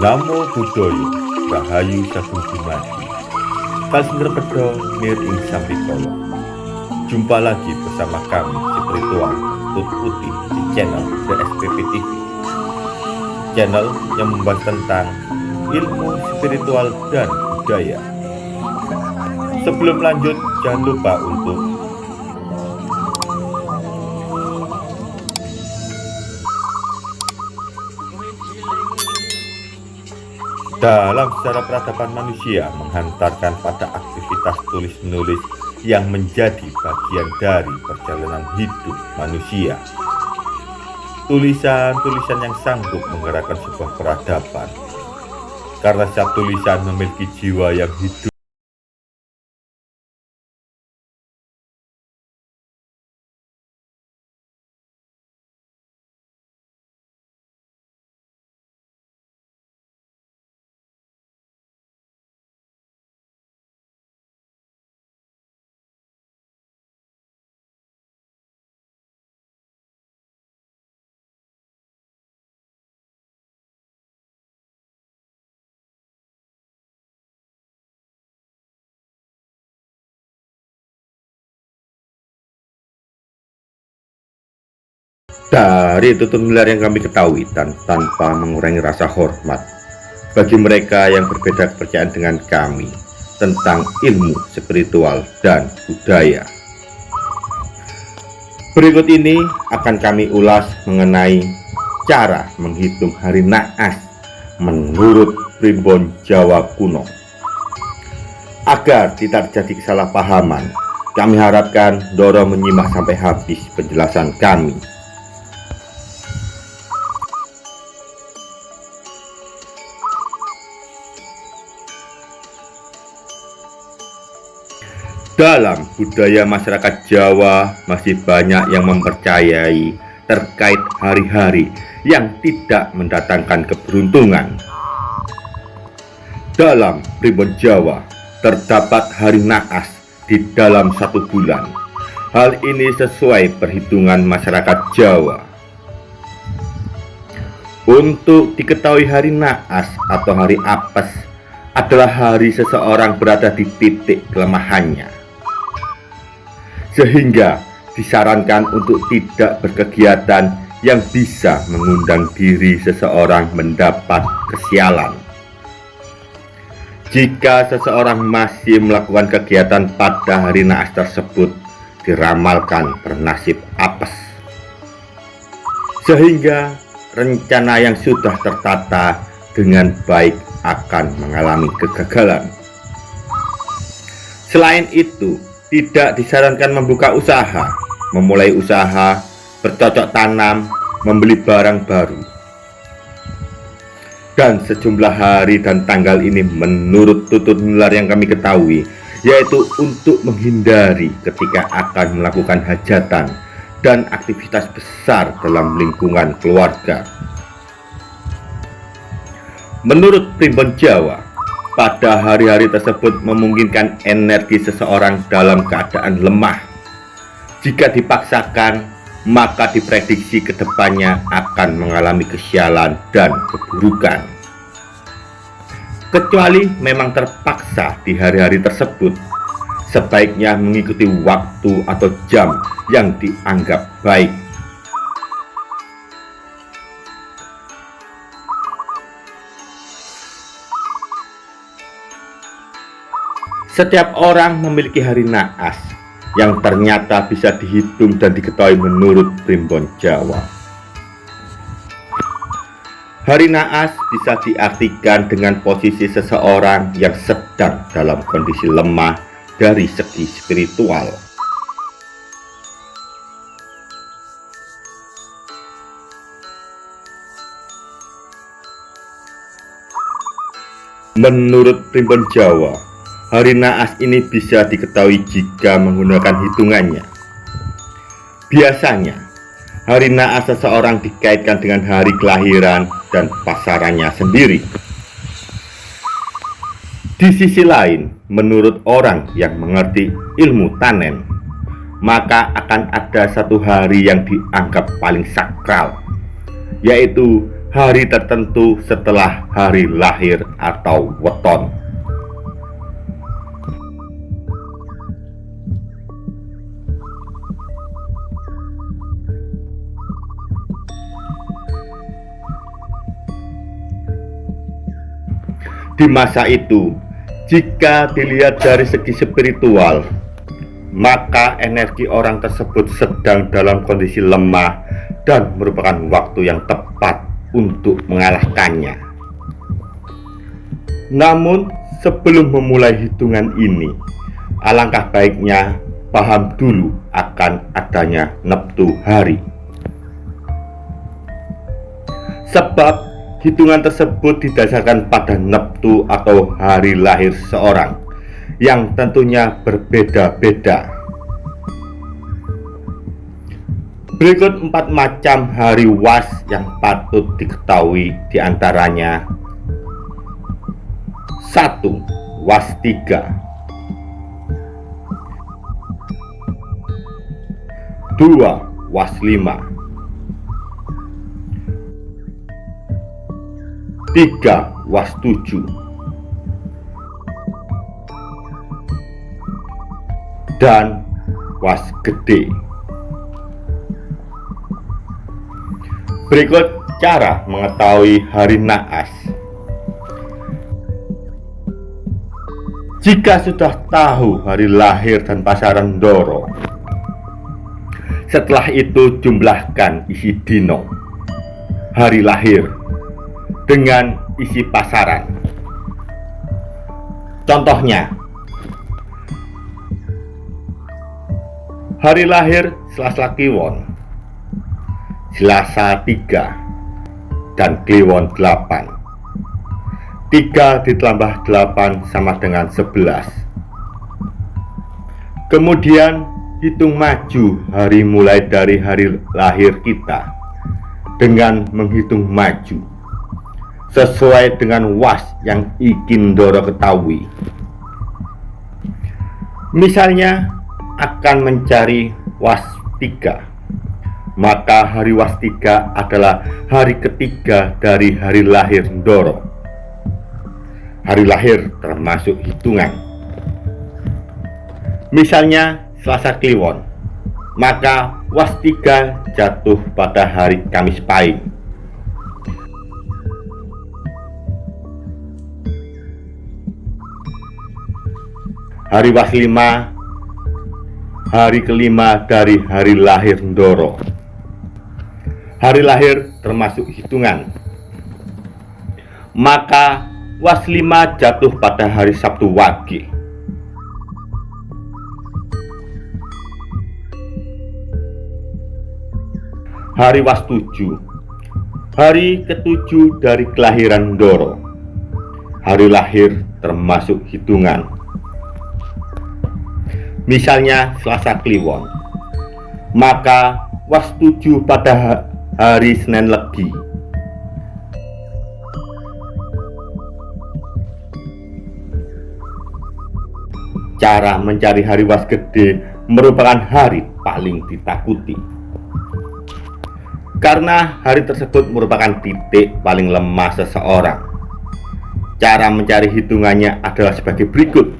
Namo Buddhaya Rahayu Sagung Dumadi Kalsinder Pedo Nir Ing Sampikolo Jumpa lagi bersama kami Spiritual Tut Putih di channel DSPP TV Channel yang membahas tentang ilmu spiritual dan budaya. Sebelum lanjut jangan lupa untuk Dalam sejarah peradaban manusia menghantarkan pada aktivitas tulis-menulis yang menjadi bagian dari perjalanan hidup manusia. Tulisan-tulisan yang sanggup menggerakkan sebuah peradaban. Karena setiap tulisan memiliki jiwa yang hidup Dari tutur nular yang kami ketahui dan tanpa mengurangi rasa hormat bagi mereka yang berbeda kepercayaan dengan kami tentang ilmu spiritual dan budaya. Berikut ini akan kami ulas mengenai cara menghitung hari naas menurut primbon Jawa kuno. Agar tidak terjadi kesalahpahaman, kami harapkan Doro menyimak sampai habis penjelasan kami. Dalam budaya masyarakat Jawa masih banyak yang mempercayai terkait hari-hari yang tidak mendatangkan keberuntungan. Dalam primbon Jawa terdapat hari naas di dalam satu bulan. Hal ini sesuai perhitungan masyarakat Jawa. Untuk diketahui hari naas atau hari apes adalah hari seseorang berada di titik kelemahannya sehingga disarankan untuk tidak berkegiatan yang bisa mengundang diri seseorang mendapat kesialan. Jika seseorang masih melakukan kegiatan pada hari naas tersebut, diramalkan bernasib apes. Sehingga rencana yang sudah tertata dengan baik akan mengalami kegagalan. Selain itu, tidak disarankan membuka usaha, memulai usaha, bercocok tanam, membeli barang baru. Dan sejumlah hari dan tanggal ini menurut tutur nular yang kami ketahui, yaitu untuk menghindari ketika akan melakukan hajatan dan aktivitas besar dalam lingkungan keluarga. Menurut primbon Jawa, pada hari-hari tersebut memungkinkan energi seseorang dalam keadaan lemah. Jika dipaksakan, maka diprediksi ke depannya akan mengalami kesialan dan keburukan. Kecuali memang terpaksa di hari-hari tersebut, sebaiknya mengikuti waktu atau jam yang dianggap baik Setiap orang memiliki hari naas yang ternyata bisa dihitung dan diketahui menurut primbon Jawa. Hari naas bisa diartikan dengan posisi seseorang yang sedang dalam kondisi lemah dari segi spiritual. Menurut primbon Jawa, Hari naas ini bisa diketahui jika menggunakan hitungannya. Biasanya, hari naas seseorang dikaitkan dengan hari kelahiran dan pasarannya sendiri. Di sisi lain, menurut orang yang mengerti ilmu tanen, maka akan ada satu hari yang dianggap paling sakral, yaitu hari tertentu setelah hari lahir atau weton. Di masa itu, jika dilihat dari segi spiritual, maka energi orang tersebut sedang dalam kondisi lemah dan merupakan waktu yang tepat untuk mengalahkannya. Namun, sebelum memulai hitungan ini, alangkah baiknya paham dulu akan adanya neptu hari. Sebab Hitungan tersebut didasarkan pada neptu atau hari lahir seseorang yang tentunya berbeda-beda. Berikut empat macam hari was yang patut diketahui di antaranya satu Was tiga. Dua Was lima tiga was tujuh. Dan was gede. Berikut cara mengetahui hari naas. Jika sudah tahu hari lahir dan pasaran Doro setelah itu jumlahkan isi dino. Hari lahir dengan isi pasaran. Contohnya, hari lahir Selasa Kliwon, Selasa 3, dan Kliwon 8. 3 ditambah 8 sama dengan 11. Kemudian hitung maju hari mulai dari hari lahir kita dengan menghitung maju sesuai dengan was yang ingin Doro ketahui. Misalnya akan mencari was tiga, maka hari was tiga adalah hari ketiga dari hari lahir Doro. Hari lahir termasuk hitungan. Misalnya Selasa Kliwon, maka was tiga jatuh pada hari Kamis Pahing Hari Waslima Hari kelima dari hari lahir Ndoro. Hari lahir termasuk hitungan. Maka Waslima jatuh pada hari Sabtu Wage. Hari Was tujuh Hari ketujuh dari kelahiran Ndoro. Hari lahir termasuk hitungan misalnya Selasa Kliwon, maka wastuju pada hari Senin Legi. Cara mencari hari was gede merupakan hari paling ditakuti. Karena hari tersebut merupakan titik paling lemah seseorang. Cara mencari hitungannya adalah sebagai berikut.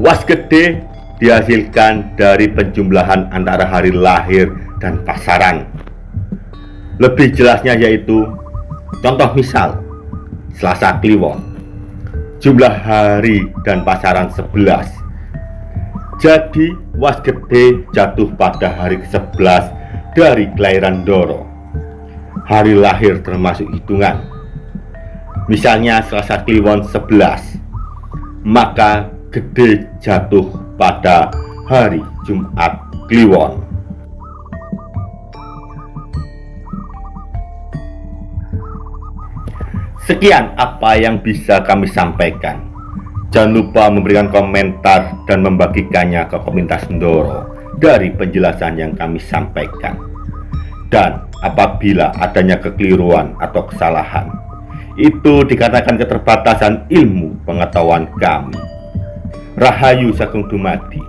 Was gede dihasilkan dari penjumlahan antara hari lahir dan pasaran. Lebih jelasnya yaitu contoh misal Selasa Kliwon. Jumlah hari dan pasaran 11 jadi was gede jatuh pada hari ke-11 dari kelahiran Doro hari lahir termasuk hitungan. Misalnya Selasa Kliwon 11 maka gede jatuh pada hari Jumat Kliwon. Sekian apa yang bisa kami sampaikan. Jangan lupa memberikan komentar dan membagikannya ke komunitas Ndoro dari penjelasan yang kami sampaikan. Dan apabila adanya kekeliruan atau kesalahan, itu dikatakan keterbatasan ilmu pengetahuan kami. Rahayu Sagung Dumadi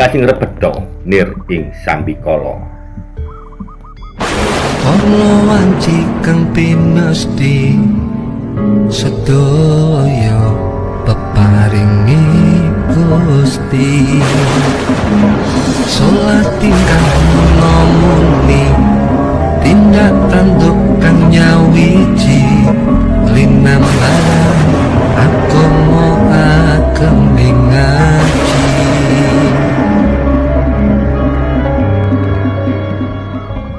kasing rebedo nir ing sambikala. Ono wanci kang pinesti sedaya peparingi Gusti. Salat tingkah nomuni tindak tanduk kang nyawiji Aku mau kembing ngaji.